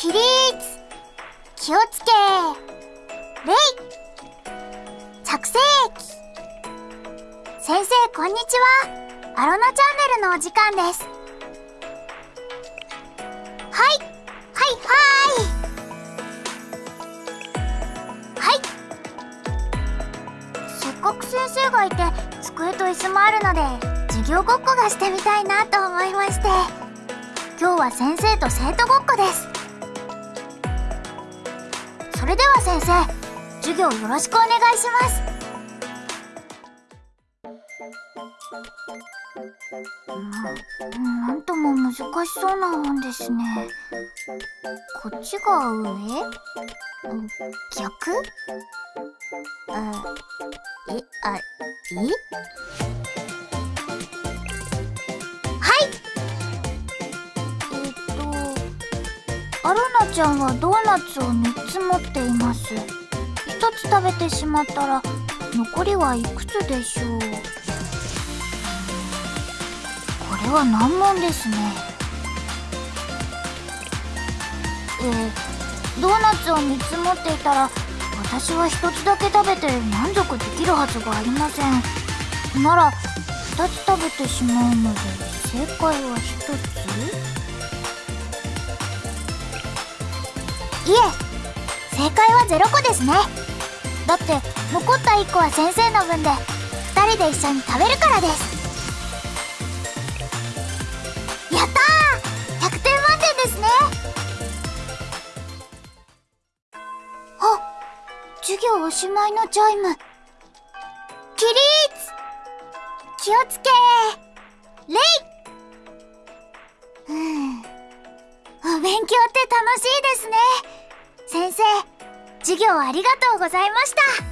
起立気をつけ。礼着席。先生こんにちは。アロナチャンネルのお時間です。はい。はいはい。はい。せっかく先生がいて机と椅子もあるので授業ごっこがしてみたいなと思いまして。今日は先生と生徒ごっこです。それでは先生授業よろしくお願いします。ななんとも難しそうな本ですね。こっちが上？逆？あえあえちゃんはドーナツを3つ持っています。1つ食べてしまったら残りはいくつでしょう？これは難問ですね。えー、ドーナツを3つ持っていたら私は1つだけ食べて満足できるはずがありません。なら2つ食べてしまうので正解は1つ？え正解は0個ですね。だって残った1個は先生の分で2人で一緒に食べるからです。やったー！100点満点ですね。あ授業おしまいのチャイム。起立！気をつけ礼うん。お勉強って楽しいですね。先生授業ありがとうございました。